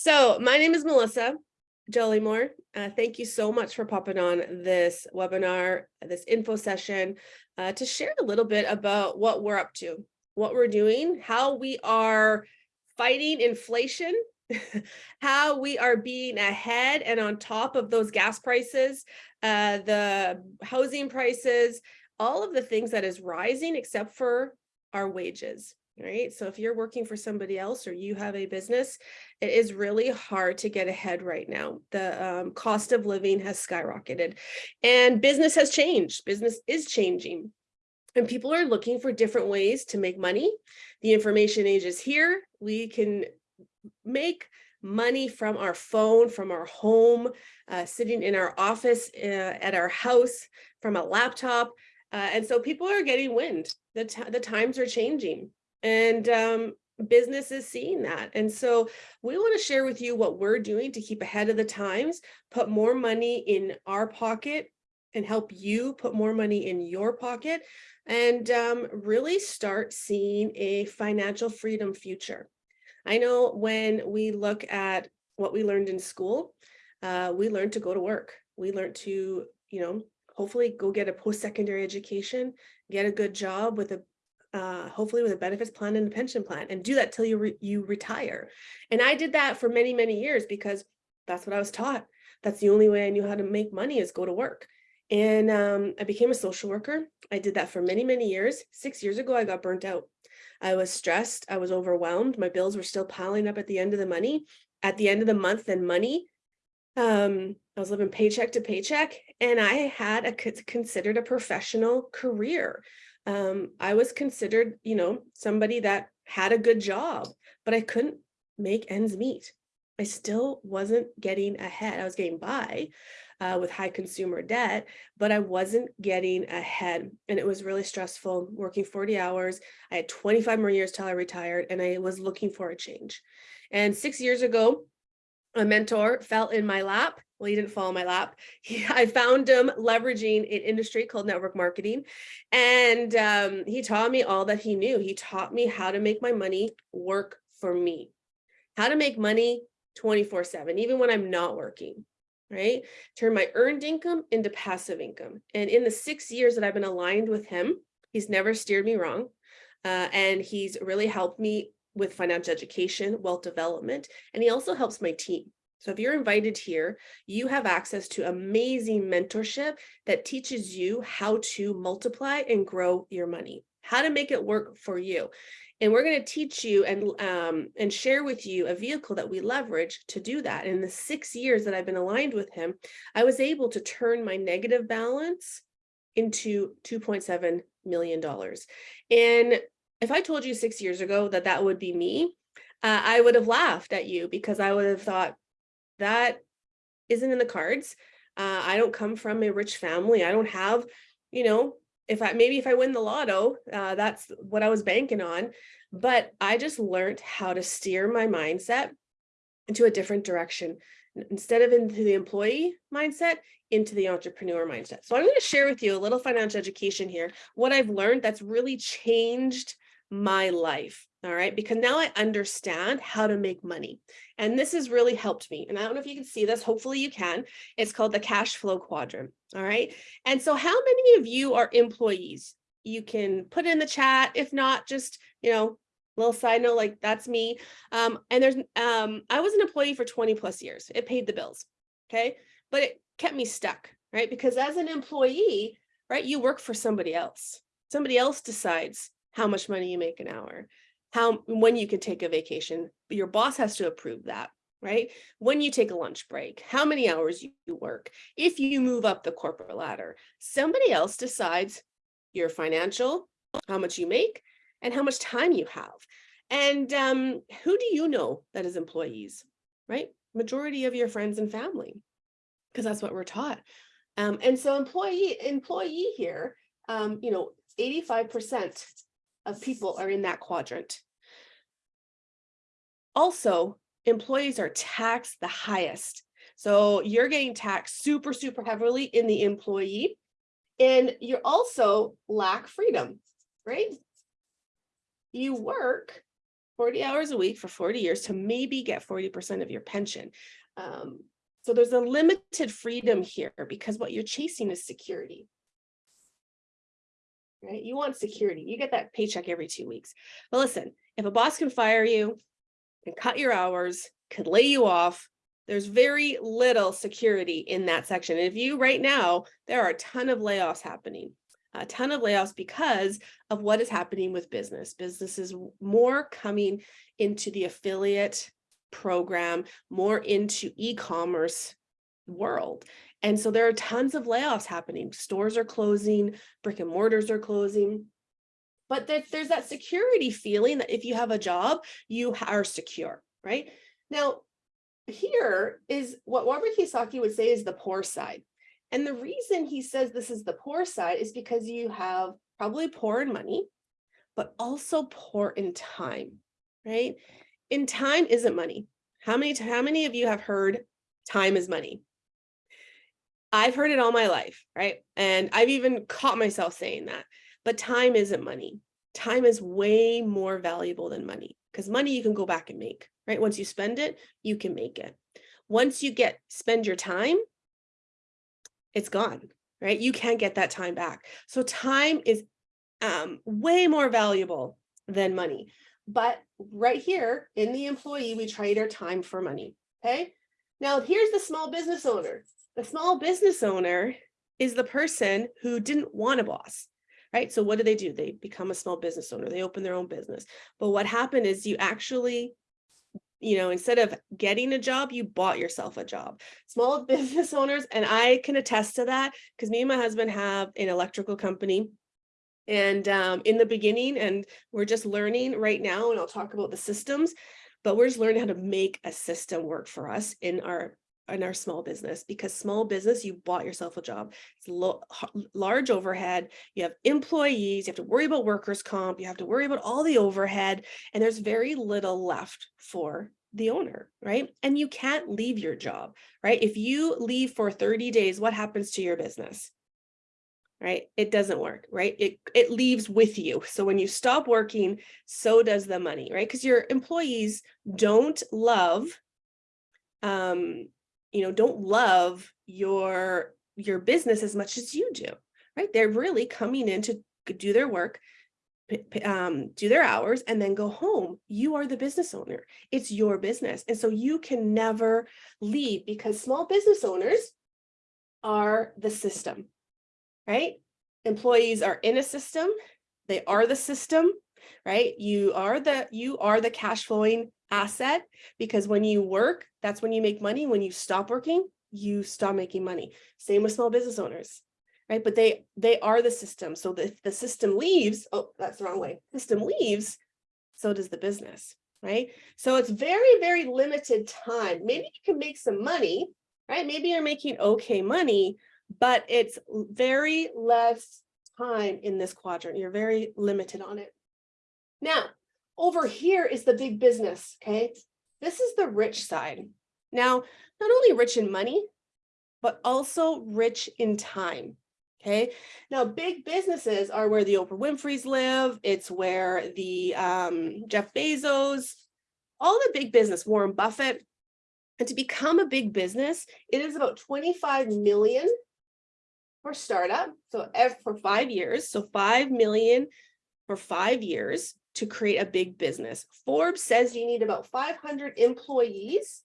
So my name is Melissa Jollymore. Uh, thank you so much for popping on this webinar, this info session, uh, to share a little bit about what we're up to, what we're doing, how we are fighting inflation, how we are being ahead and on top of those gas prices, uh, the housing prices, all of the things that is rising except for our wages right? So if you're working for somebody else or you have a business, it is really hard to get ahead right now. The um, cost of living has skyrocketed and business has changed. Business is changing and people are looking for different ways to make money. The information age is here. We can make money from our phone, from our home, uh, sitting in our office, uh, at our house, from a laptop. Uh, and so people are getting wind. The, the times are changing and um, business is seeing that. And so we want to share with you what we're doing to keep ahead of the times, put more money in our pocket and help you put more money in your pocket and um, really start seeing a financial freedom future. I know when we look at what we learned in school, uh, we learned to go to work. We learned to, you know, hopefully go get a post-secondary education, get a good job with a uh, hopefully with a benefits plan and a pension plan and do that till you, re you retire. And I did that for many, many years because that's what I was taught. That's the only way I knew how to make money is go to work. And um, I became a social worker. I did that for many, many years. Six years ago, I got burnt out. I was stressed. I was overwhelmed. My bills were still piling up at the end of the money. At the end of the month and money, um, I was living paycheck to paycheck and I had a considered a professional career um, I was considered, you know, somebody that had a good job, but I couldn't make ends meet. I still wasn't getting ahead. I was getting by uh, with high consumer debt, but I wasn't getting ahead. And it was really stressful working 40 hours. I had 25 more years till I retired and I was looking for a change. And six years ago, a mentor fell in my lap well, he didn't fall in my lap. He, I found him leveraging an industry called network marketing. And um, he taught me all that he knew. He taught me how to make my money work for me, how to make money 24 seven, even when I'm not working, right? Turn my earned income into passive income. And in the six years that I've been aligned with him, he's never steered me wrong. Uh, and he's really helped me with financial education, wealth development, and he also helps my team. So if you're invited here, you have access to amazing mentorship that teaches you how to multiply and grow your money, how to make it work for you. And we're going to teach you and um, and share with you a vehicle that we leverage to do that. In the six years that I've been aligned with him, I was able to turn my negative balance into $2.7 million. And if I told you six years ago that that would be me, uh, I would have laughed at you because I would have thought, that isn't in the cards. Uh, I don't come from a rich family. I don't have, you know, if I maybe if I win the lotto, uh, that's what I was banking on. But I just learned how to steer my mindset into a different direction instead of into the employee mindset into the entrepreneur mindset. So I'm going to share with you a little financial education here, what I've learned that's really changed my life all right because now i understand how to make money and this has really helped me and i don't know if you can see this hopefully you can it's called the cash flow quadrant all right? And so how many of you are employees? You can put in the chat if not just you know little side note like that's me um and there's um i was an employee for 20 plus years it paid the bills okay? But it kept me stuck right? Because as an employee right you work for somebody else somebody else decides how much money you make an hour, how when you can take a vacation, but your boss has to approve that, right? When you take a lunch break, how many hours you work, if you move up the corporate ladder, somebody else decides your financial, how much you make, and how much time you have. And um, who do you know that is employees, right? Majority of your friends and family, because that's what we're taught. Um, and so employee employee here, um, you know, 85% of people are in that quadrant. Also, employees are taxed the highest. So you're getting taxed super, super heavily in the employee. And you also lack freedom, right? You work 40 hours a week for 40 years to maybe get 40% of your pension. Um, so there's a limited freedom here because what you're chasing is security. Right? You want security. You get that paycheck every two weeks. But listen, if a boss can fire you and cut your hours, could lay you off, there's very little security in that section. And if you right now, there are a ton of layoffs happening, a ton of layoffs because of what is happening with business. Business is more coming into the affiliate program, more into e-commerce world. And so there are tons of layoffs happening. Stores are closing, brick and mortars are closing. But there, there's that security feeling that if you have a job, you are secure, right? Now, here is what Robert Kiyosaki would say is the poor side. And the reason he says this is the poor side is because you have probably poor in money, but also poor in time, right? In time isn't money. How many, how many of you have heard time is money? I've heard it all my life, right? And I've even caught myself saying that, but time isn't money. Time is way more valuable than money because money you can go back and make, right? Once you spend it, you can make it. Once you get spend your time, it's gone, right? You can't get that time back. So time is um, way more valuable than money. But right here in the employee, we trade our time for money, okay? Now here's the small business owner. The small business owner is the person who didn't want a boss, right? So what do they do? They become a small business owner. They open their own business. But what happened is you actually you know, instead of getting a job, you bought yourself a job. Small business owners, and I can attest to that because me and my husband have an electrical company. And um, in the beginning, and we're just learning right now, and I'll talk about the systems, but we're just learning how to make a system work for us in our in our small business because small business you bought yourself a job. It's large overhead. You have employees you have to worry about workers comp you have to worry about all the overhead and there's very little left for the owner right? And you can't leave your job right? If you leave for 30 days what happens to your business? Right? It doesn't work right? It it leaves with you. So when you stop working so does the money right? Because your employees don't love um you know, don't love your your business as much as you do, right? They're really coming in to do their work, um, do their hours, and then go home. You are the business owner. It's your business. And so you can never leave because small business owners are the system, right? Employees are in a system. They are the system, right? You are the you are the cash flowing asset because when you work, that's when you make money. When you stop working, you stop making money. Same with small business owners, right? But they they are the system. So if the system leaves, oh, that's the wrong way. System leaves, so does the business, right? So it's very, very limited time. Maybe you can make some money, right? Maybe you're making okay money, but it's very less time in this quadrant. You're very limited on it. Now, over here is the big business, okay? This is the rich side. Now, not only rich in money, but also rich in time, okay? Now, big businesses are where the Oprah Winfrey's live. It's where the um, Jeff Bezos, all the big business, Warren Buffett. And to become a big business, it is about 25 million for startup. So for five years, so 5 million for five years to create a big business. Forbes says you need about 500 employees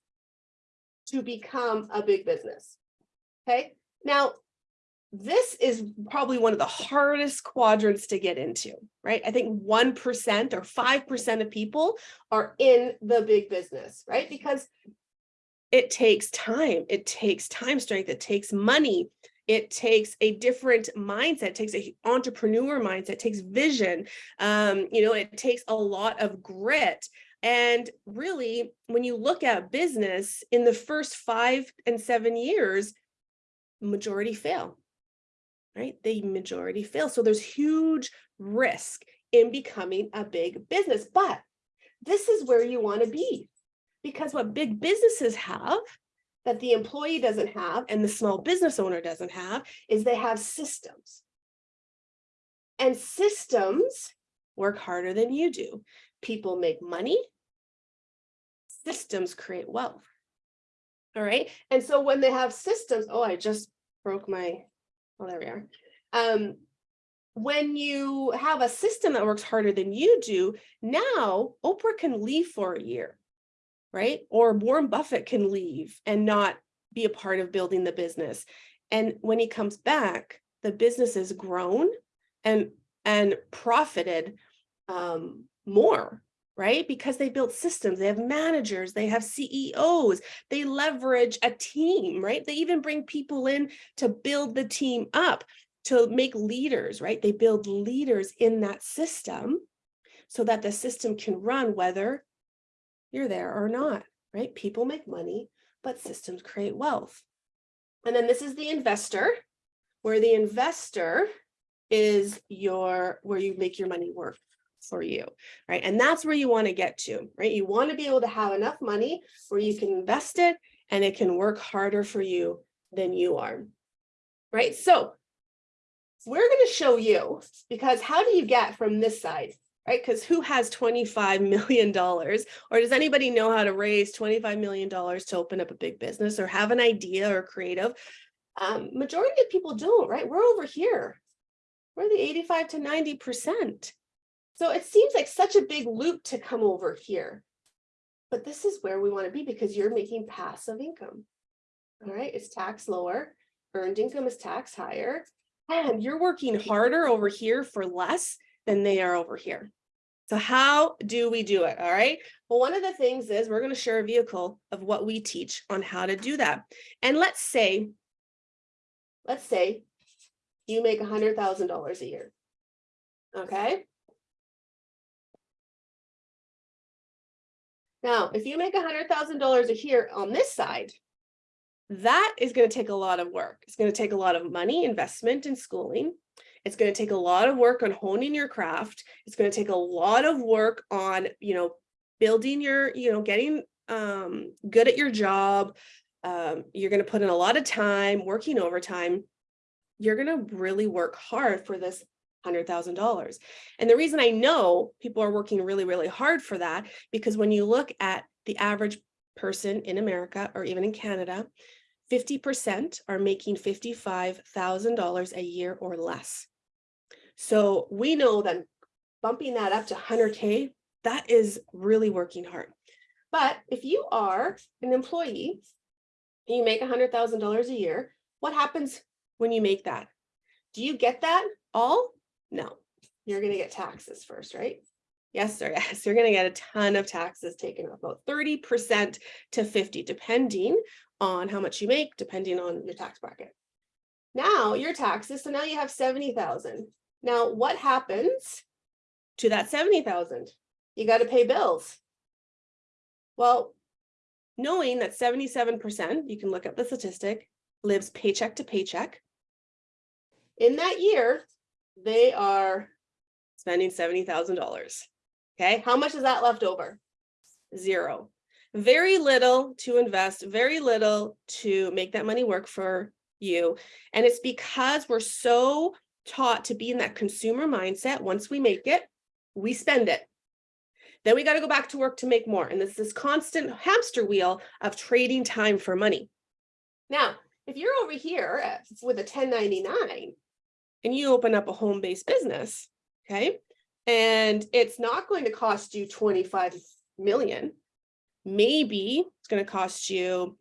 to become a big business. Okay, now this is probably one of the hardest quadrants to get into, right? I think 1% or 5% of people are in the big business, right? Because it takes time, it takes time strength, it takes money, it takes a different mindset, it takes a entrepreneur mindset, it takes vision, um, you know, it takes a lot of grit. And really, when you look at business in the first five and seven years, majority fail, right? The majority fail. So there's huge risk in becoming a big business, but this is where you want to be because what big businesses have that the employee doesn't have and the small business owner doesn't have is they have systems. And systems work harder than you do people make money. Systems create wealth. All right, and so when they have systems, oh, I just broke my, oh, there we are. Um, when you have a system that works harder than you do, now Oprah can leave for a year, right? Or Warren Buffett can leave and not be a part of building the business. And when he comes back, the business has grown and and profited um, more, right? Because they built systems, they have managers, they have CEOs, they leverage a team, right? They even bring people in to build the team up, to make leaders, right? They build leaders in that system so that the system can run whether you're there or not, right? People make money, but systems create wealth. And then this is the investor, where the investor is your, where you make your money work for you, right? And that's where you want to get to, right? You want to be able to have enough money where you can invest it and it can work harder for you than you are, right? So we're going to show you because how do you get from this side, right? Because who has $25 million or does anybody know how to raise $25 million to open up a big business or have an idea or creative? Um, majority of people don't, right? We're over here. We're the 85 to 90%. So it seems like such a big loop to come over here. But this is where we want to be because you're making passive income. All right, it's tax lower, earned income is tax higher, and you're working harder over here for less than they are over here. So how do we do it? All right. Well, one of the things is we're going to share a vehicle of what we teach on how to do that. And let's say, let's say you make a hundred thousand dollars a year. Okay. Now, if you make a hundred thousand dollars a year on this side, that is going to take a lot of work. It's going to take a lot of money, investment and schooling. It's going to take a lot of work on honing your craft. It's going to take a lot of work on, you know, building your, you know, getting um, good at your job. Um, you're going to put in a lot of time working overtime. You're going to really work hard for this $100,000. And the reason I know people are working really, really hard for that, because when you look at the average person in America or even in Canada, 50% are making $55,000 a year or less. So we know that bumping that up to 100K, that is really working hard. But if you are an employee, and you make $100,000 a year, what happens when you make that? Do you get that all? No, you're going to get taxes first, right? Yes, sir. Yes, you're going to get a ton of taxes taken about 30% to 50, depending on how much you make, depending on your tax bracket. Now your taxes, so now you have 70,000. Now what happens to that 70,000? You got to pay bills. Well, knowing that 77%, you can look up the statistic, lives paycheck to paycheck. In that year, they are spending $70,000. Okay, how much is that left over? Zero. Very little to invest, very little to make that money work for you. And it's because we're so taught to be in that consumer mindset. Once we make it, we spend it. Then we got to go back to work to make more. And this this constant hamster wheel of trading time for money. Now, if you're over here uh, with a 1099 and you open up a home-based business, okay, and it's not going to cost you 25 million. Maybe it's going to cost you,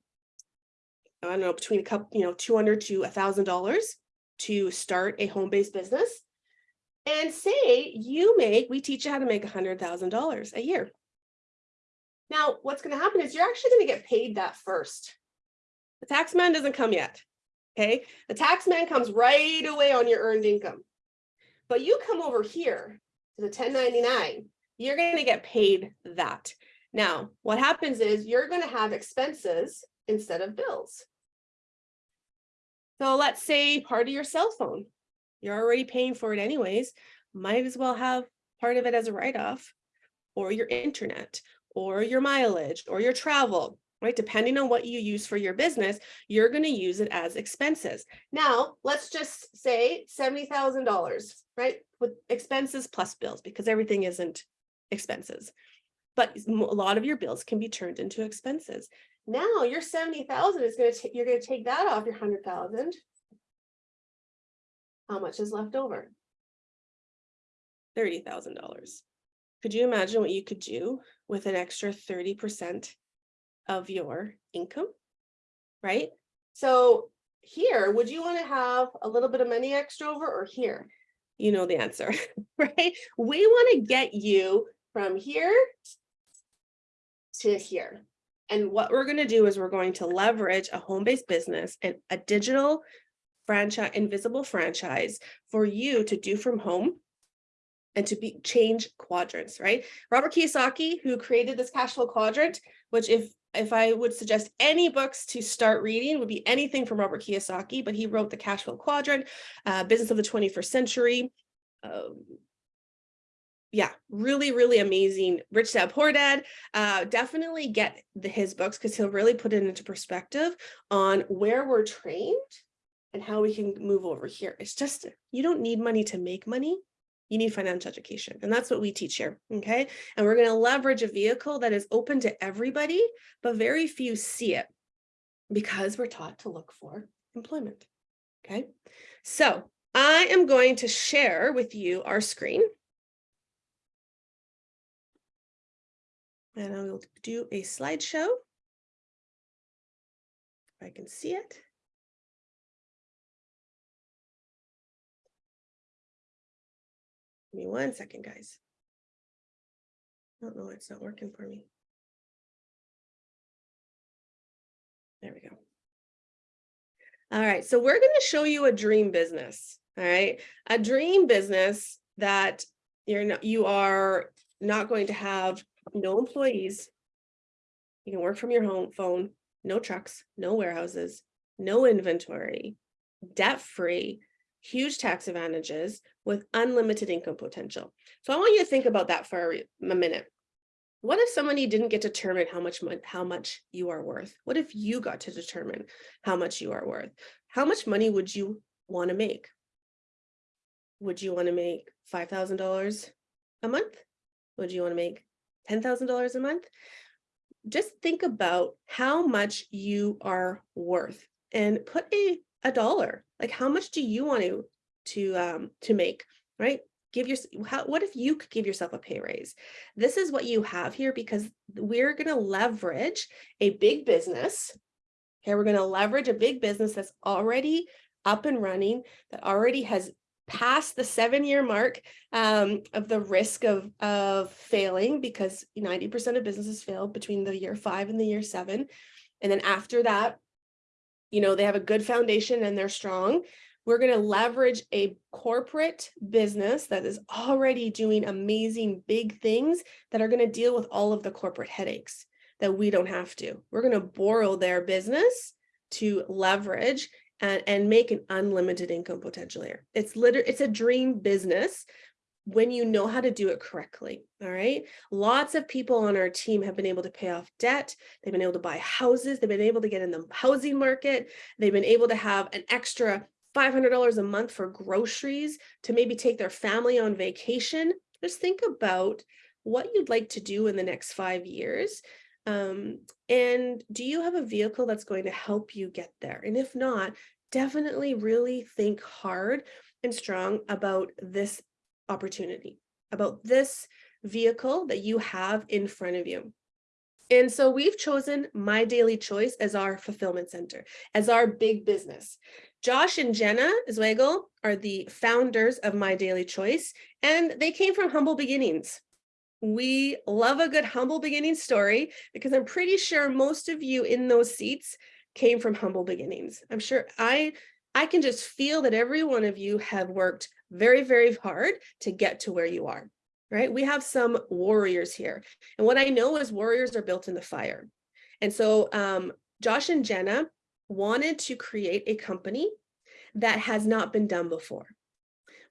I don't know, between a couple, you know, 200 to a thousand dollars to start a home-based business. And say you make, we teach you how to make a hundred thousand dollars a year. Now, what's going to happen is you're actually going to get paid that first. The tax man doesn't come yet. Okay. The tax man comes right away on your earned income. But you come over here to the 1099, you're going to get paid that. Now, what happens is you're going to have expenses instead of bills. So let's say part of your cell phone, you're already paying for it anyways, might as well have part of it as a write-off or your internet or your mileage or your travel right? Depending on what you use for your business, you're going to use it as expenses. Now, let's just say $70,000, right? With expenses plus bills, because everything isn't expenses. But a lot of your bills can be turned into expenses. Now your seventy thousand is gonna, you're gonna take that off your hundred thousand. How much is left over? Thirty thousand dollars. Could you imagine what you could do with an extra thirty percent of your income? Right? So here, would you want to have a little bit of money extra over or here? You know the answer, right? We want to get you from here to here. And what we're going to do is we're going to leverage a home-based business and a digital franchise, invisible franchise for you to do from home and to be change quadrants, right? Robert Kiyosaki, who created this cash flow quadrant, which if if I would suggest any books to start reading would be anything from Robert Kiyosaki, but he wrote the cash flow quadrant, uh, business of the 21st century. Um, yeah, really, really amazing. Rich Dad Poor Dad. Uh, definitely get the, his books because he'll really put it into perspective on where we're trained and how we can move over here. It's just you don't need money to make money you need financial education. And that's what we teach here. Okay. And we're going to leverage a vehicle that is open to everybody, but very few see it because we're taught to look for employment. Okay. So I am going to share with you our screen. And I will do a slideshow. If I can see it. Give me one second, guys. I don't know, it's not working for me. There we go. All right, so we're going to show you a dream business. All right, a dream business that you're not, you are not going to have no employees. You can work from your home phone, no trucks, no warehouses, no inventory, debt free, huge tax advantages with unlimited income potential. So I want you to think about that for a minute. What if somebody didn't get to determine how much how much you are worth? What if you got to determine how much you are worth? How much money would you want to make? Would you want to make $5,000 a month? Would you want to make $10,000 a month? Just think about how much you are worth and put a, a dollar, like how much do you want to, to, um, to make, right? Give your, how, what if you could give yourself a pay raise? This is what you have here because we're going to leverage a big business. Okay, we're going to leverage a big business that's already up and running, that already has passed the seven year mark um, of the risk of, of failing because 90% of businesses fail between the year five and the year seven. And then after that, you know, they have a good foundation and they're strong. We're going to leverage a corporate business that is already doing amazing big things that are going to deal with all of the corporate headaches that we don't have to. We're going to borrow their business to leverage and, and make an unlimited income potential here. It's literally, it's a dream business when you know how to do it correctly. All right. Lots of people on our team have been able to pay off debt. They've been able to buy houses. They've been able to get in the housing market. They've been able to have an extra $500 a month for groceries to maybe take their family on vacation. Just think about what you'd like to do in the next five years. Um, and do you have a vehicle that's going to help you get there? And if not, definitely really think hard and strong about this opportunity, about this vehicle that you have in front of you. And so we've chosen My Daily Choice as our fulfillment center, as our big business. Josh and Jenna Zwagil are the founders of My Daily Choice, and they came from humble beginnings. We love a good humble beginning story because I'm pretty sure most of you in those seats came from humble beginnings. I'm sure I I can just feel that every one of you have worked very, very hard to get to where you are, right? We have some warriors here. And what I know is warriors are built in the fire. And so um, Josh and Jenna wanted to create a company that has not been done before.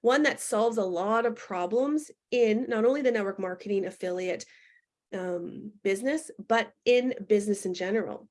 One that solves a lot of problems in not only the network marketing affiliate um, business, but in business in general.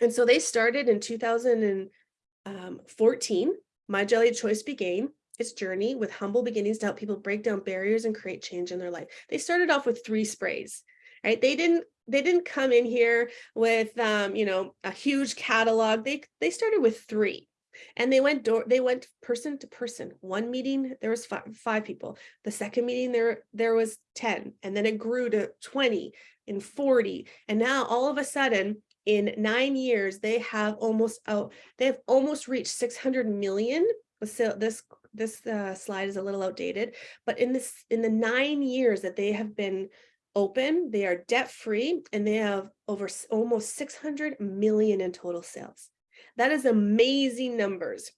And so they started in 2014, My Daily Choice began, its journey with humble beginnings to help people break down barriers and create change in their life. They started off with three sprays, right? They didn't they didn't come in here with um, you know, a huge catalog. They they started with three. And they went door they went person to person. One meeting there was five, five people. The second meeting there there was 10 and then it grew to 20 and 40 and now all of a sudden in 9 years they have almost oh they have almost reached 600 million so this this uh, slide is a little outdated, but in this in the nine years that they have been open, they are debt free and they have over almost 600 million in total sales. That is amazing numbers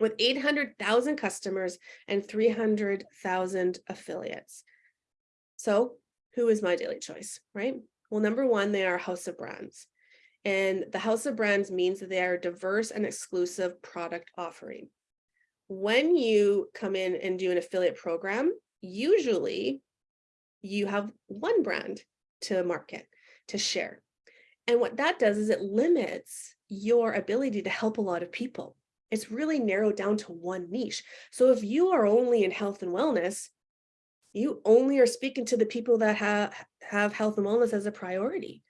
with 800,000 customers and 300,000 affiliates. So who is my daily choice, right? Well, number one, they are house of brands. And the house of brands means that they are diverse and exclusive product offering when you come in and do an affiliate program, usually you have one brand to market, to share. And what that does is it limits your ability to help a lot of people. It's really narrowed down to one niche. So if you are only in health and wellness, you only are speaking to the people that have, have health and wellness as a priority,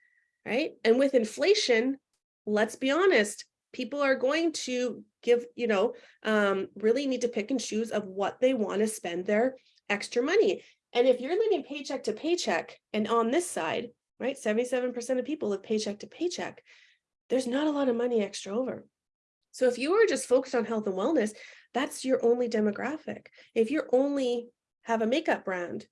right? And with inflation, let's be honest, people are going to give, you know, um, really need to pick and choose of what they want to spend their extra money. And if you're living paycheck to paycheck and on this side, right, 77% of people live paycheck to paycheck, there's not a lot of money extra over. So if you are just focused on health and wellness, that's your only demographic. If you're only have a makeup brand,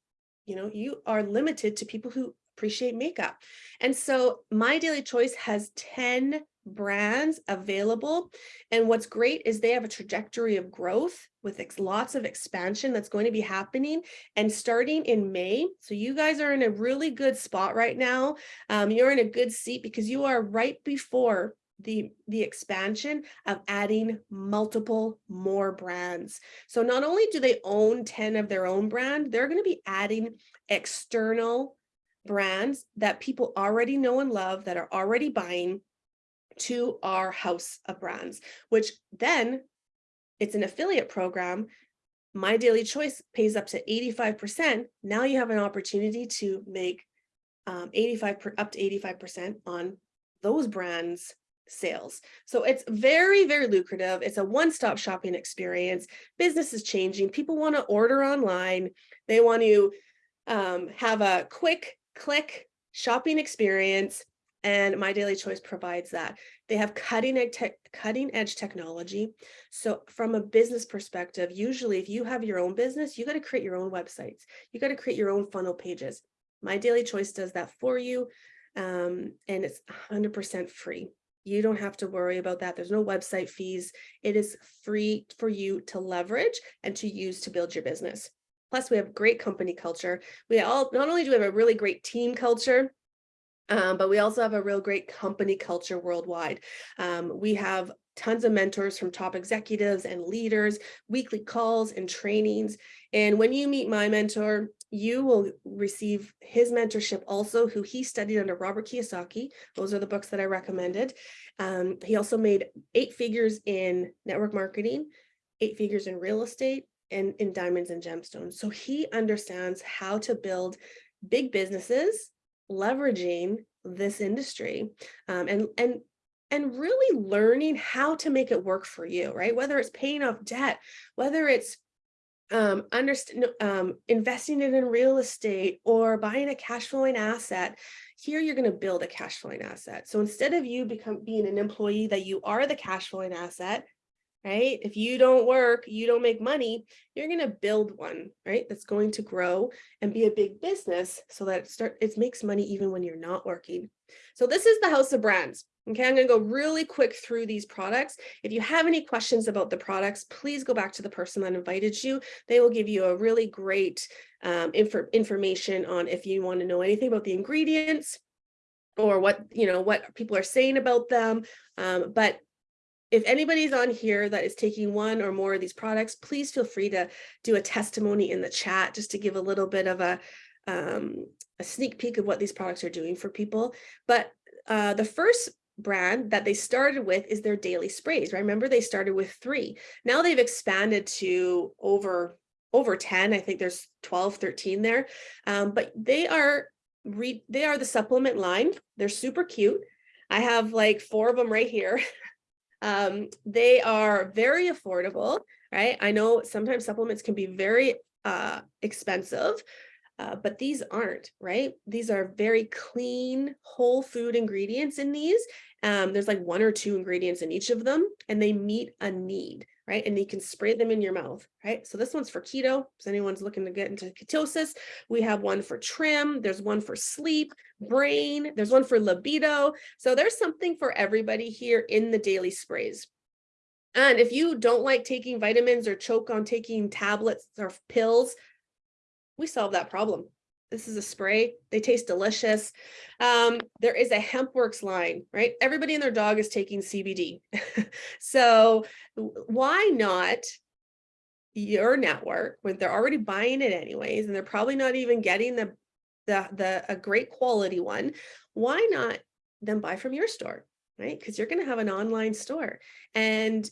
you know, you are limited to people who appreciate makeup. And so my daily choice has 10 brands available. And what's great is they have a trajectory of growth with lots of expansion that's going to be happening and starting in May. So you guys are in a really good spot right now. Um, you're in a good seat because you are right before the the expansion of adding multiple more brands so not only do they own 10 of their own brand they're going to be adding external brands that people already know and love that are already buying to our house of brands, which then it's an affiliate program. My Daily Choice pays up to 85%. Now you have an opportunity to make um, 85 per, up to 85% on those brands sales. So it's very, very lucrative. It's a one-stop shopping experience. Business is changing. People want to order online. They want to um, have a quick click shopping experience and My Daily Choice provides that. They have cutting edge, cutting edge technology. So from a business perspective, usually if you have your own business, you got to create your own websites. You got to create your own funnel pages. My Daily Choice does that for you. Um, and it's 100% free. You don't have to worry about that. There's no website fees. It is free for you to leverage and to use to build your business. Plus, we have great company culture. We all not only do we have a really great team culture, um, but we also have a real great company culture worldwide. Um, we have tons of mentors from top executives and leaders, weekly calls and trainings. And when you meet my mentor, you will receive his mentorship also, who he studied under Robert Kiyosaki. Those are the books that I recommended. Um, he also made eight figures in network marketing, eight figures in real estate, and in diamonds and gemstones. So he understands how to build big businesses leveraging this industry um, and and and really learning how to make it work for you, right? Whether it's paying off debt, whether it's um, um, investing it in real estate or buying a cash flowing asset, here you're going to build a cash flowing asset. So instead of you become being an employee that you are the cash flowing asset, right? If you don't work, you don't make money, you're going to build one, right? That's going to grow and be a big business so that it start it makes money even when you're not working. So this is the house of brands. Okay, I'm going to go really quick through these products. If you have any questions about the products, please go back to the person that invited you. They will give you a really great um, info information on if you want to know anything about the ingredients or what, you know, what people are saying about them. Um, but if anybody's on here that is taking one or more of these products, please feel free to do a testimony in the chat just to give a little bit of a, um, a sneak peek of what these products are doing for people. But uh, the first brand that they started with is their daily sprays. Right? Remember, they started with three. Now they've expanded to over over 10. I think there's 12, 13 there. Um, but they are re they are the supplement line. They're super cute. I have like four of them right here. um, they are very affordable, right? I know sometimes supplements can be very uh, expensive, uh, but these aren't, right? These are very clean, whole food ingredients in these. Um, there's like one or two ingredients in each of them, and they meet a need, right? And you can spray them in your mouth, right? So this one's for keto. If anyone's looking to get into ketosis, we have one for trim. There's one for sleep, brain. There's one for libido. So there's something for everybody here in the daily sprays. And if you don't like taking vitamins or choke on taking tablets or pills, we solve that problem. This is a spray. They taste delicious. Um, there is a HempWorx line, right? Everybody and their dog is taking CBD. so why not your network when they're already buying it anyways, and they're probably not even getting the, the, the a great quality one. Why not then buy from your store? right? Because you're going to have an online store and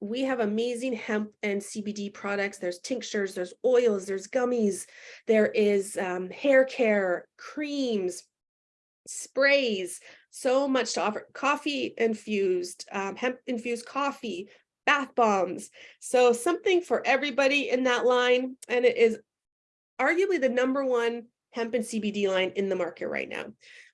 we have amazing hemp and CBD products. There's tinctures, there's oils, there's gummies, there is um, hair care, creams, sprays, so much to offer. Coffee infused, um, hemp infused coffee, bath bombs. So something for everybody in that line. And it is arguably the number one hemp and CBD line in the market right now.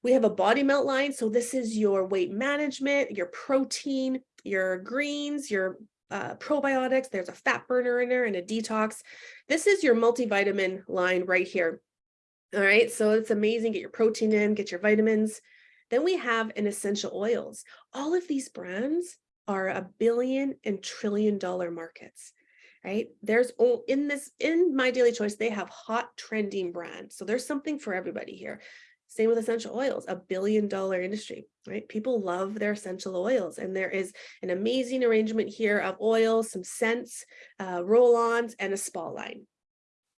We have a body melt line. So this is your weight management, your protein, your greens, your uh, probiotics. There's a fat burner in there and a detox. This is your multivitamin line right here. All right, so it's amazing. Get your protein in, get your vitamins. Then we have an essential oils. All of these brands are a billion and trillion dollar markets right? There's in this, in My Daily Choice, they have hot trending brands. So there's something for everybody here. Same with essential oils, a billion dollar industry, right? People love their essential oils and there is an amazing arrangement here of oils, some scents, uh, roll-ons and a spa line.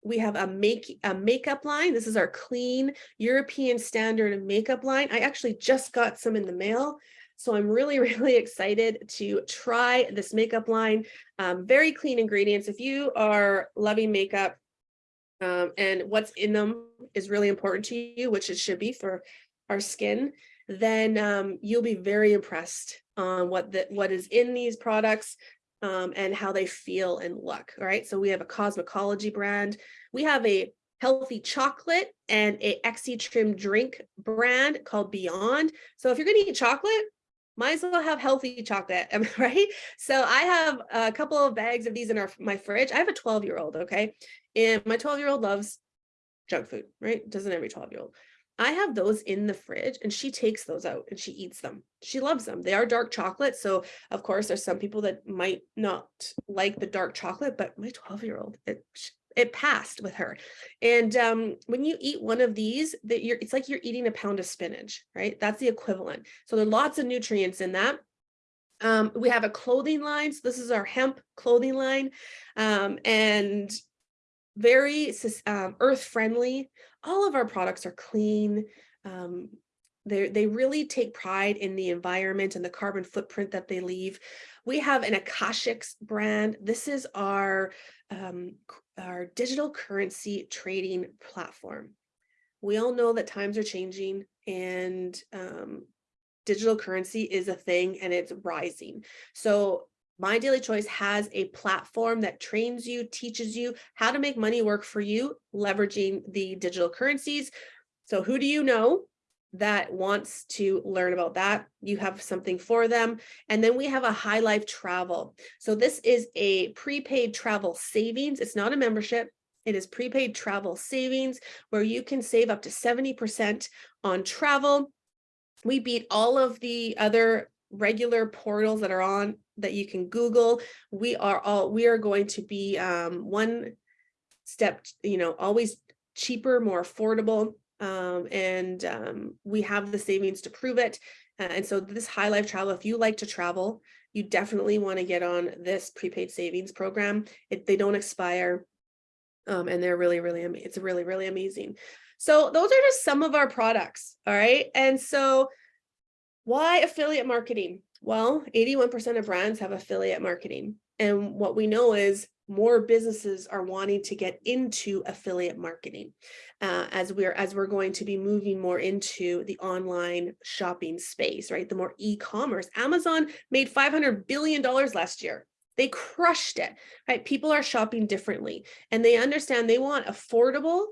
We have a make a makeup line. This is our clean European standard makeup line. I actually just got some in the mail. So I'm really, really excited to try this makeup line. Um, very clean ingredients. If you are loving makeup um, and what's in them is really important to you, which it should be for our skin, then um, you'll be very impressed on what the, what is in these products um, and how they feel and look. All right. So we have a cosmetology brand. We have a healthy chocolate and a Exi trim drink brand called Beyond. So if you're going to eat chocolate, might as well have healthy chocolate, right? So I have a couple of bags of these in our my fridge. I have a 12 year old, okay? And my 12 year old loves junk food, right? Doesn't every 12 year old. I have those in the fridge and she takes those out and she eats them. She loves them. They are dark chocolate. So of course there's some people that might not like the dark chocolate, but my 12 year old, it, it passed with her. And um, when you eat one of these, that you're it's like you're eating a pound of spinach, right? That's the equivalent. So there are lots of nutrients in that. Um, we have a clothing line. So this is our hemp clothing line um, and very um, earth friendly. All of our products are clean. Um, they they really take pride in the environment and the carbon footprint that they leave. We have an Akashx brand. This is our um, our digital currency trading platform. We all know that times are changing and um, digital currency is a thing and it's rising. So my Daily Choice has a platform that trains you, teaches you how to make money work for you, leveraging the digital currencies. So who do you know that wants to learn about that, you have something for them. And then we have a high life travel. So this is a prepaid travel savings. It's not a membership. It is prepaid travel savings where you can save up to 70% on travel. We beat all of the other regular portals that are on that you can Google. We are all, we are going to be um, one step, you know, always cheaper, more affordable um, and um, we have the savings to prove it. Uh, and so this high life travel, if you like to travel, you definitely want to get on this prepaid savings program. It, they don't expire um, and they're really, really, it's really, really amazing. So those are just some of our products. All right. And so Why affiliate marketing? Well, 81% of brands have affiliate marketing. And what we know is more businesses are wanting to get into affiliate marketing uh, as we're as we're going to be moving more into the online shopping space, right? The more e-commerce. Amazon made 500 billion dollars last year. They crushed it, right? People are shopping differently and they understand they want affordable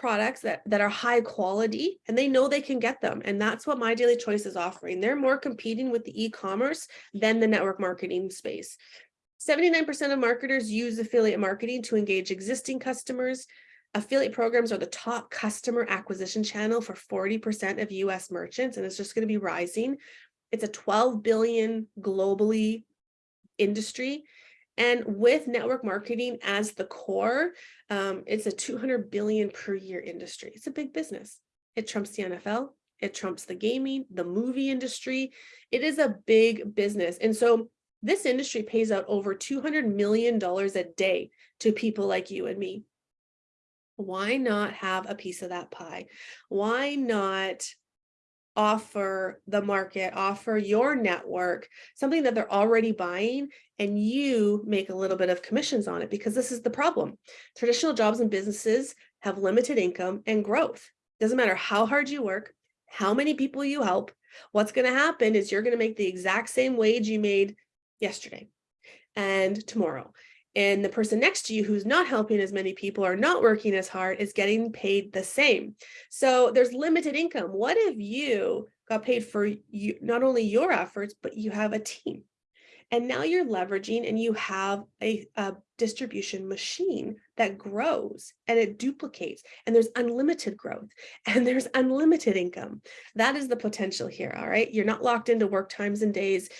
products that, that are high quality and they know they can get them. And that's what My Daily Choice is offering. They're more competing with the e-commerce than the network marketing space. 79% of marketers use affiliate marketing to engage existing customers. Affiliate programs are the top customer acquisition channel for 40% of US merchants, and it's just going to be rising. It's a 12 billion globally industry. And with network marketing as the core, um, it's a 200 billion per year industry. It's a big business. It trumps the NFL. It trumps the gaming, the movie industry. It is a big business. And so this industry pays out over $200 million a day to people like you and me. Why not have a piece of that pie? Why not offer the market, offer your network something that they're already buying and you make a little bit of commissions on it because this is the problem. Traditional jobs and businesses have limited income and growth. Doesn't matter how hard you work, how many people you help, what's going to happen is you're going to make the exact same wage you made yesterday and tomorrow. And the person next to you who's not helping as many people or not working as hard is getting paid the same. So there's limited income. What if you got paid for you, not only your efforts, but you have a team? And now you're leveraging and you have a, a, distribution machine that grows and it duplicates and there's unlimited growth and there's unlimited income. That is the potential here, all right? You're not locked into work times and days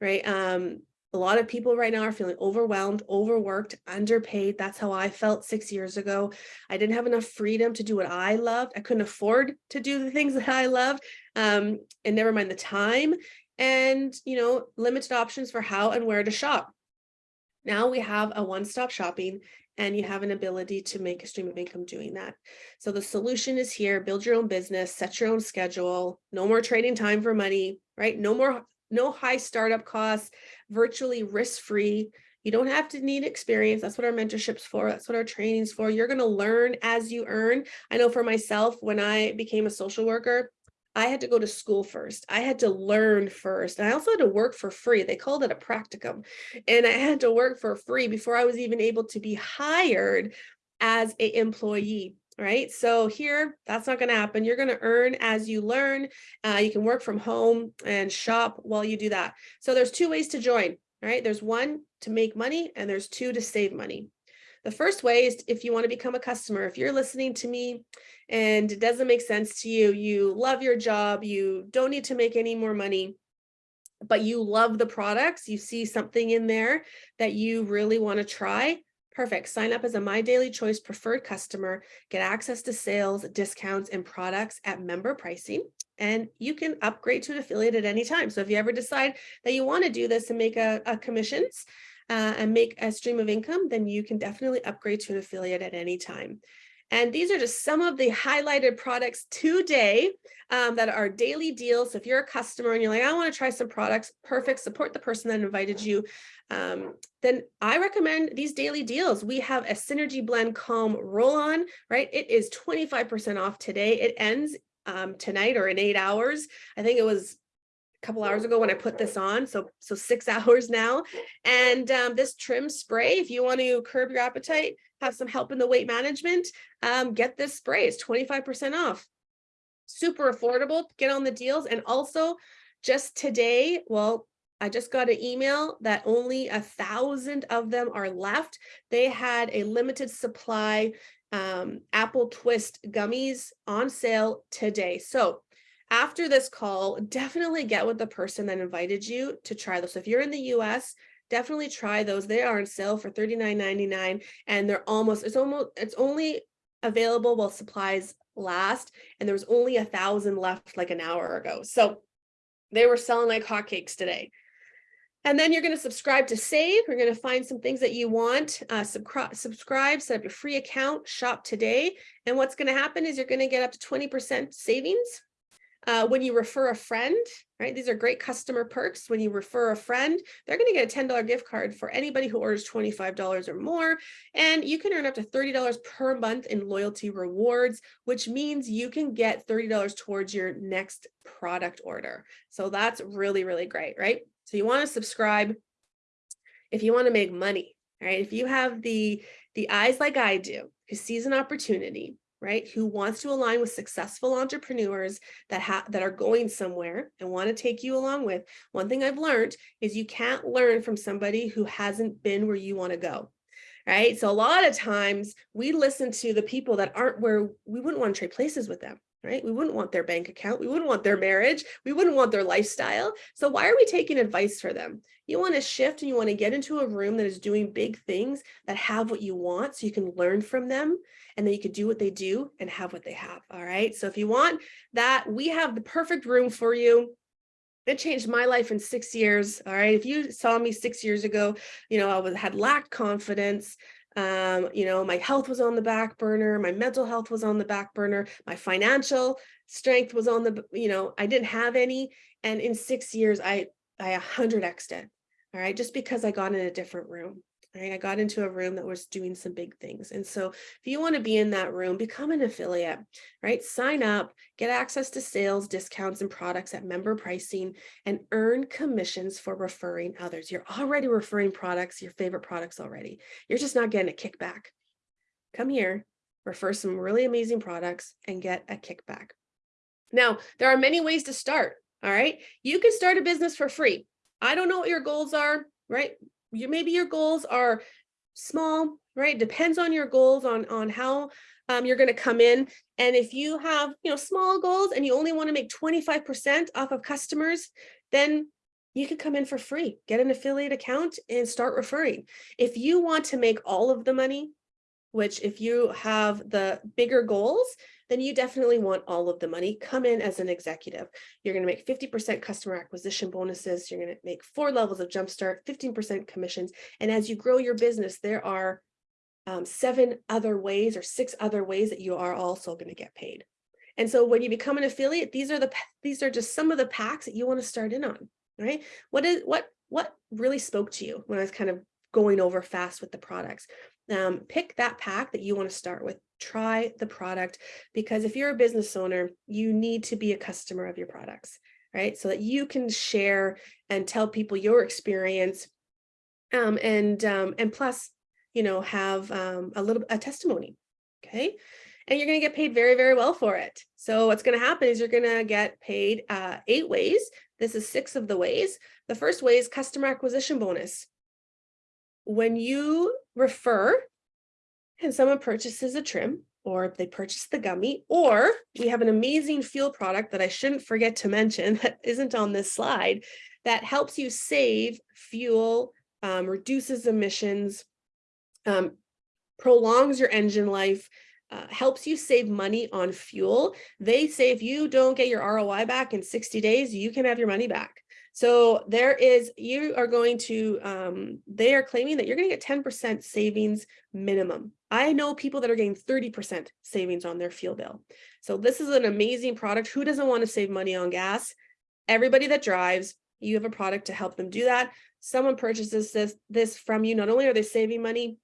right? Um, a lot of people right now are feeling overwhelmed, overworked, underpaid. That's how I felt six years ago. I didn't have enough freedom to do what I loved. I couldn't afford to do the things that I loved, um, and never mind the time and, you know, limited options for how and where to shop. Now we have a one-stop shopping and you have an ability to make a stream of income doing that. So the solution is here, build your own business, set your own schedule, no more trading time for money, right? No more no high startup costs, virtually risk-free. You don't have to need experience. That's what our mentorship's for. That's what our training's for. You're going to learn as you earn. I know for myself, when I became a social worker, I had to go to school first. I had to learn first. And I also had to work for free. They called it a practicum. And I had to work for free before I was even able to be hired as a employee right? So here, that's not going to happen. You're going to earn as you learn. Uh, you can work from home and shop while you do that. So there's two ways to join, right? There's one to make money and there's two to save money. The first way is if you want to become a customer, if you're listening to me and it doesn't make sense to you, you love your job, you don't need to make any more money, but you love the products, you see something in there that you really want to try, Perfect. Sign up as a My Daily Choice preferred customer, get access to sales, discounts, and products at member pricing, and you can upgrade to an affiliate at any time. So if you ever decide that you want to do this and make a, a commissions uh, and make a stream of income, then you can definitely upgrade to an affiliate at any time. And these are just some of the highlighted products today um, that are daily deals. So if you're a customer and you're like, I want to try some products, perfect, support the person that invited you. Um, then I recommend these daily deals. We have a Synergy Blend Calm roll-on, right? It is 25% off today. It ends um, tonight or in eight hours. I think it was couple hours ago when I put this on. So, so six hours now. And um, this trim spray, if you want to curb your appetite, have some help in the weight management, um, get this spray. It's 25% off. Super affordable. Get on the deals. And also just today, well, I just got an email that only a thousand of them are left. They had a limited supply um, apple twist gummies on sale today. So after this call, definitely get with the person that invited you to try those. So if you're in the US, definitely try those. They are on sale for $39.99 and they're almost, it's almost, it's only available while supplies last. And there was only a thousand left like an hour ago. So they were selling like hotcakes today. And then you're going to subscribe to save. You're going to find some things that you want. Uh, subscribe, set up your free account, shop today. And what's going to happen is you're going to get up to 20% savings Uh, when you refer a friend, right? These are great customer perks. When you refer a friend, they're going to get a $10 gift card for anybody who orders $25 or more. And you can earn up to $30 per month in loyalty rewards, which means you can get $30 towards your next product order. So that's really, really great, right? So you want to subscribe if you want to make money, right? If you have the, the eyes like I do, who sees an opportunity, right? Who wants to align with successful entrepreneurs that have that are going somewhere and want to take you along with. One thing I've learned is you can't learn from somebody who hasn't been where you want to go. Right. So a lot of times we listen to the people that aren't where we wouldn't want to trade places with them right? We wouldn't want their bank account. We wouldn't want their marriage. We wouldn't want their lifestyle. So why are we taking advice for them? You want to shift and you want to get into a room that is doing big things that have what you want so you can learn from them and then you can do what they do and have what they have. All right. So if you want that, we have the perfect room for you it changed my life in six years. All right. If you saw me six years ago, you know, I was had lacked confidence. Um, you know, my health was on the back burner, my mental health was on the back burner, my financial strength was on the, you know, I didn't have any. And in six years, I, I 100 X'd it. All right. Just because I got in a different room right? I got into a room that was doing some big things. And so if you want to be in that room, become an affiliate, right? Sign up, get access to sales, discounts, and products at member pricing, and earn commissions for referring others. You're already referring products, your favorite products already. You're just not getting a kickback. Come here, refer some really amazing products and get a kickback. Now, there are many ways to start, all right? You can start a business for free. I don't know what your goals are, right? You maybe your goals are small, right? Depends on your goals on, on how um, you're going to come in. And if you have, you know, small goals and you only want to make 25% off of customers, then you can come in for free, get an affiliate account and start referring. If you want to make all of the money, which if you have the bigger goals, then you definitely want all of the money. Come in as an executive. You're going to make 50% customer acquisition bonuses. You're going to make four levels of jumpstart, 15% commissions. And as you grow your business, there are um, seven other ways or six other ways that you are also going to get paid. And so when you become an affiliate, these are the these are just some of the packs that you want to start in on, right? What is what what really spoke to you when I was kind of going over fast with the products? Um, pick that pack that you want to start with try the product because if you're a business owner, you need to be a customer of your products, right? So that you can share and tell people your experience um, and um, and plus, you know, have um, a little a testimony, okay? And you're going to get paid very, very well for it. So what's going to happen is you're going to get paid uh, eight ways. This is six of the ways. The first way is customer acquisition bonus. When you refer and someone purchases a trim or they purchase the gummy, or we have an amazing fuel product that I shouldn't forget to mention that isn't on this slide that helps you save fuel, um, reduces emissions, um, prolongs your engine life, uh, helps you save money on fuel. They say if you don't get your ROI back in 60 days, you can have your money back. So there is, you are going to, um, they are claiming that you're going to get 10% savings minimum. I know people that are getting 30% savings on their fuel bill. So this is an amazing product. Who doesn't want to save money on gas? Everybody that drives, you have a product to help them do that. Someone purchases this, this from you. Not only are they saving money,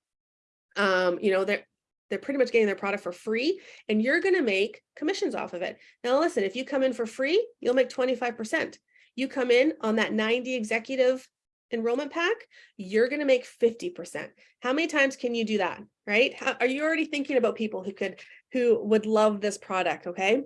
um, you know, they're, they're pretty much getting their product for free and you're going to make commissions off of it. Now, listen, if you come in for free, you'll make 25%. You come in on that 90 executive enrollment pack, you're going to make 50%. How many times can you do that? Right? How, are you already thinking about people who could, who would love this product? Okay.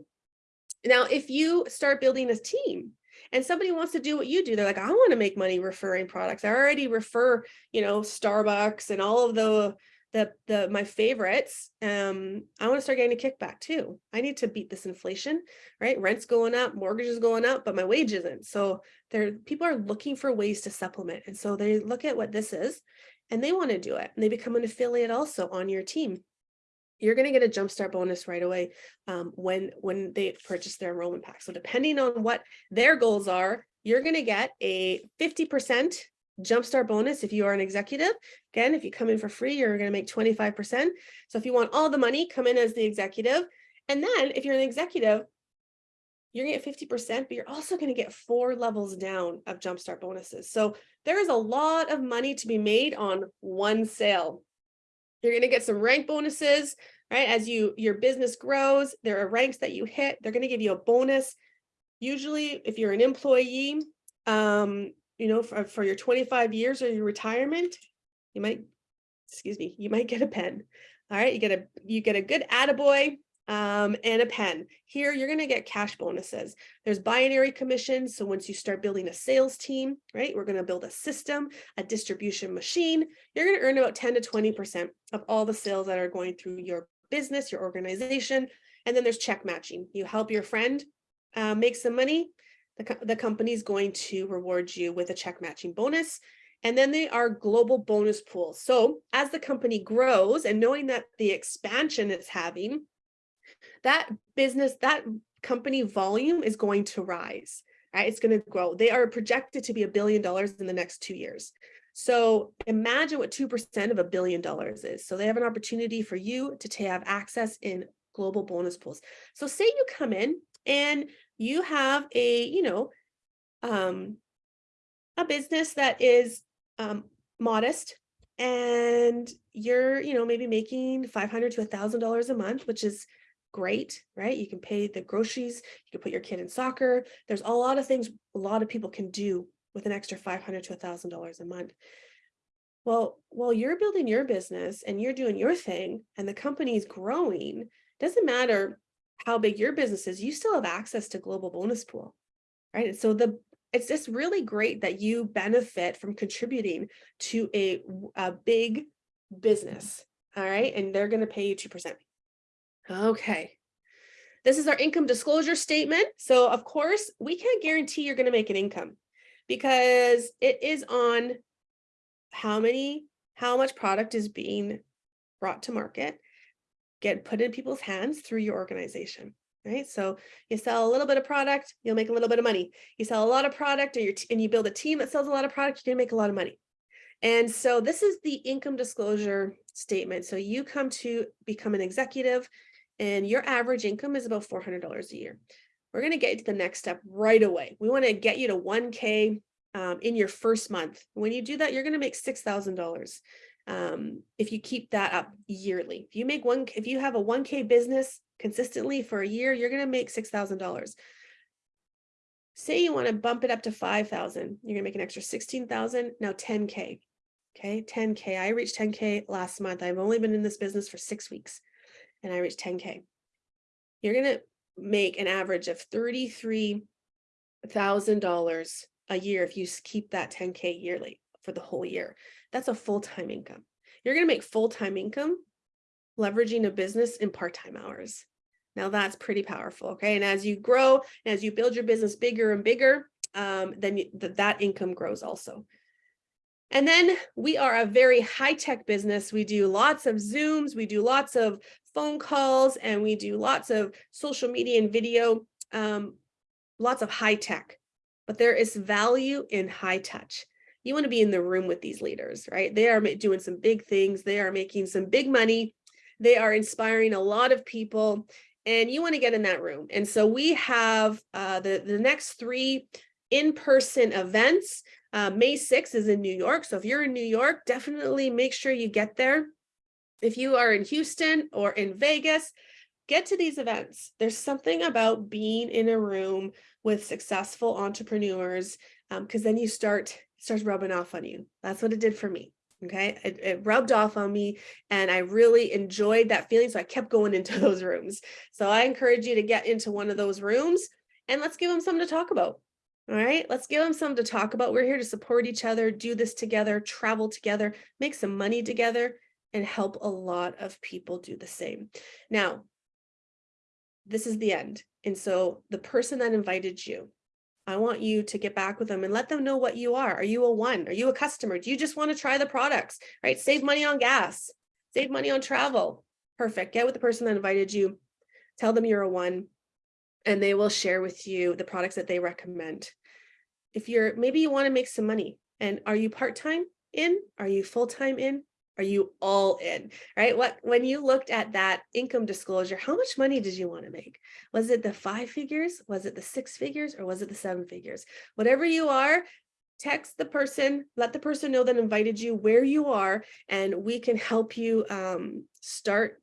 Now, if you start building a team and somebody wants to do what you do, they're like, I want to make money referring products. I already refer, you know, Starbucks and all of the the the my favorites um i want to start getting a kickback too. I need to beat this inflation right? Rent's going up mortgage is going up but my wage isn't. So there people are looking for ways to supplement. And so they look at what this is and they want to do it. And they become an affiliate also on your team. You're going to get a jumpstart bonus right away um, when when they purchase their enrollment pack. So depending on what their goals are you're going to get a 50 percent jumpstart bonus if you are an executive. Again, if you come in for free, you're going to make 25%. So if you want all the money, come in as the executive. And then if you're an executive, you're gonna get fifty percent, but you're also gonna get four levels down of jumpstart bonuses. So there is a lot of money to be made on one sale. You're gonna get some rank bonuses, right? As you your business grows, there are ranks that you hit. They're gonna give you a bonus. Usually, if you're an employee, um, you know, for, for your 25 years or your retirement, you might, excuse me, you might get a pen. All right, you get a you get a good attaboy um, and a pen. Here, you're going to get cash bonuses. There's binary commissions. So once you start building a sales team, right, we're going to build a system, a distribution machine. You're going to earn about 10 to 20% of all the sales that are going through your business, your organization. And then there's check matching. You help your friend uh, make some money. The, co the company is going to reward you with a check matching bonus. And then they are global bonus pools. So as the company grows and knowing that the expansion it's having, that business, that company volume is going to rise, right? It's going to grow. They are projected to be a billion dollars in the next two years. So imagine what 2% of a billion dollars is. So they have an opportunity for you to have access in global bonus pools. So say you come in and you have a, you know, um, a business that is um, modest and you're, you know, maybe making 500 to a thousand dollars a month, which is great, right? You can pay the groceries, you can put your kid in soccer. There's a lot of things a lot of people can do with an extra 500 to a thousand dollars a month. Well, while you're building your business and you're doing your thing and the company's growing, doesn't matter how big your business is, you still have access to global bonus pool, right? And so the it's just really great that you benefit from contributing to a, a big business, all right? And they're gonna pay you 2%. Okay. This is our income disclosure statement. So of course, we can't guarantee you're going to make an income because it is on how many, how much product is being brought to market, get put in people's hands through your organization, right? So you sell a little bit of product, you'll make a little bit of money. You sell a lot of product or and you build a team that sells a lot of product, you're gonna make a lot of money. And so this is the income disclosure statement. So you come to become an executive, and your average income is about $400 a year. We're going to get to the next step right away. We want to get you to 1K um, in your first month. When you do that, you're going to make $6,000 um, if you keep that up yearly. If you make one, if you have a 1K business consistently for a year, you're going to make $6,000. Say you want to bump it up to 5,000, you're going to make an extra 16,000, now 10K. Okay, 10K. I reached 10K last month. I've only been in this business for six weeks and I reached 10K. You're going to make an average of $33,000 a year if you keep that 10K yearly for the whole year. That's a full-time income. You're going to make full-time income leveraging a business in part-time hours. Now that's pretty powerful. Okay. And as you grow, and as you build your business bigger and bigger, um, then you, th that income grows also. And then we are a very high-tech business. We do lots of Zooms, we do lots of phone calls and we do lots of social media and video, um, lots of high tech, but there is value in high touch. You want to be in the room with these leaders, right? They are doing some big things. They are making some big money. They are inspiring a lot of people and you want to get in that room. And so we have uh, the, the next three in-person events. Uh, May 6th is in New York. So if you're in New York, definitely make sure you get there. If you are in Houston or in Vegas, get to these events. There's something about being in a room with successful entrepreneurs because um, then you start starts rubbing off on you. That's what it did for me. Okay, it, it, rubbed off on me and I really enjoyed that feeling. So I kept going into those rooms. So I encourage you to get into one of those rooms and let's give them something to talk about. All right, let's give them something to talk about. We're here to support each other, do this together, travel together, make some money together, and help a lot of people do the same. Now, this is the end. And so the person that invited you, I want you to get back with them and let them know what you are. Are you a one? Are you a customer? Do you just want to try the products, right? Save money on gas, save money on travel. Perfect. Get with the person that invited you. Tell them you're a one and they will share with you the products that they recommend. If you're, maybe you want to make some money and are you part-time in? Are you full-time in? Are you all in, right? What, when you looked at that income disclosure, how much money did you want to make? Was it the five figures? Was it the six figures? Or was it the seven figures? Whatever you are, text the person, let the person know that invited you where you are, and we can help you um, start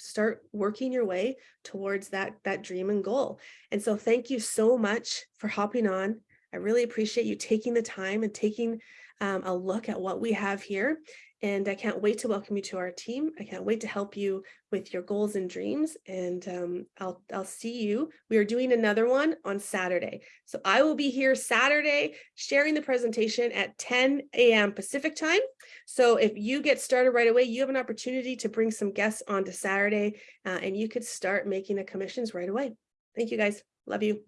start working your way towards that that dream and goal. And so thank you so much for hopping on. I really appreciate you taking the time and taking um, a look at what we have here. And I can't wait to welcome you to our team. I can't wait to help you with your goals and dreams. And um, I'll, I'll see you. We are doing another one on Saturday. So I will be here Saturday sharing the presentation at 10 a.m. Pacific time. So if you get started right away, you have an opportunity to bring some guests onto Saturday uh, and you could start making the commissions right away. Thank you guys. Love you.